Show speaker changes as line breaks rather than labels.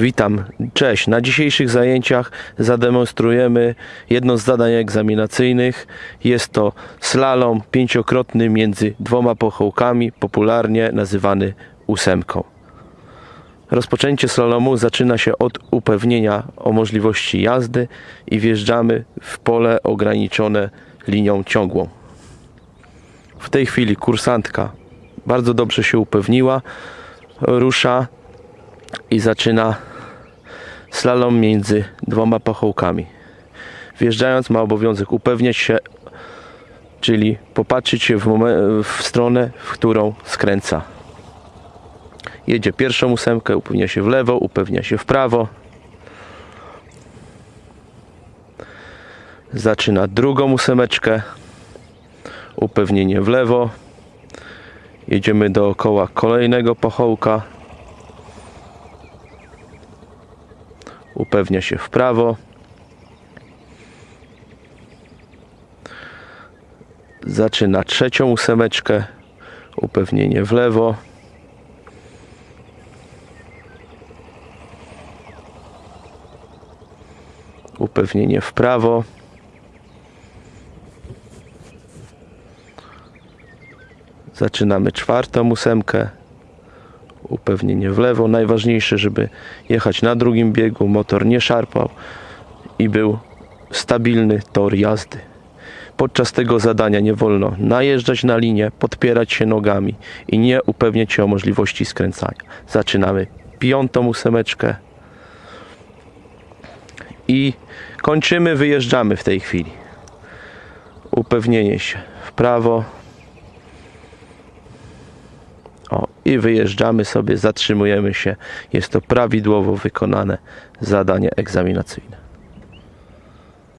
Witam, cześć. Na dzisiejszych zajęciach zademonstrujemy jedno z zadań egzaminacyjnych. Jest to slalom pięciokrotny między dwoma pochołkami, popularnie nazywany ósemką. Rozpoczęcie slalomu zaczyna się od upewnienia o możliwości jazdy i wjeżdżamy w pole ograniczone linią ciągłą. W tej chwili kursantka bardzo dobrze się upewniła, rusza i zaczyna slalom między dwoma pachołkami. Wjeżdżając ma obowiązek upewniać się, czyli popatrzeć się w, w stronę, w którą skręca. Jedzie pierwszą ósemkę, upewnia się w lewo, upewnia się w prawo. Zaczyna drugą ósemeczkę, upewnienie w lewo. Jedziemy dookoła kolejnego pachołka. Upewnia się w prawo. Zaczyna trzecią ósemeczkę, upewnienie w lewo. Upewnienie w prawo. Zaczynamy czwartą ósemkę, upewnienie w lewo. Najważniejsze, żeby jechać na drugim biegu, motor nie szarpał i był stabilny tor jazdy. Podczas tego zadania nie wolno najeżdżać na linię, podpierać się nogami i nie upewniać się o możliwości skręcania. Zaczynamy piątą ósemeczkę i kończymy, wyjeżdżamy w tej chwili. Upewnienie się w prawo. O, i wyjeżdżamy sobie, zatrzymujemy się. Jest to prawidłowo wykonane zadanie egzaminacyjne.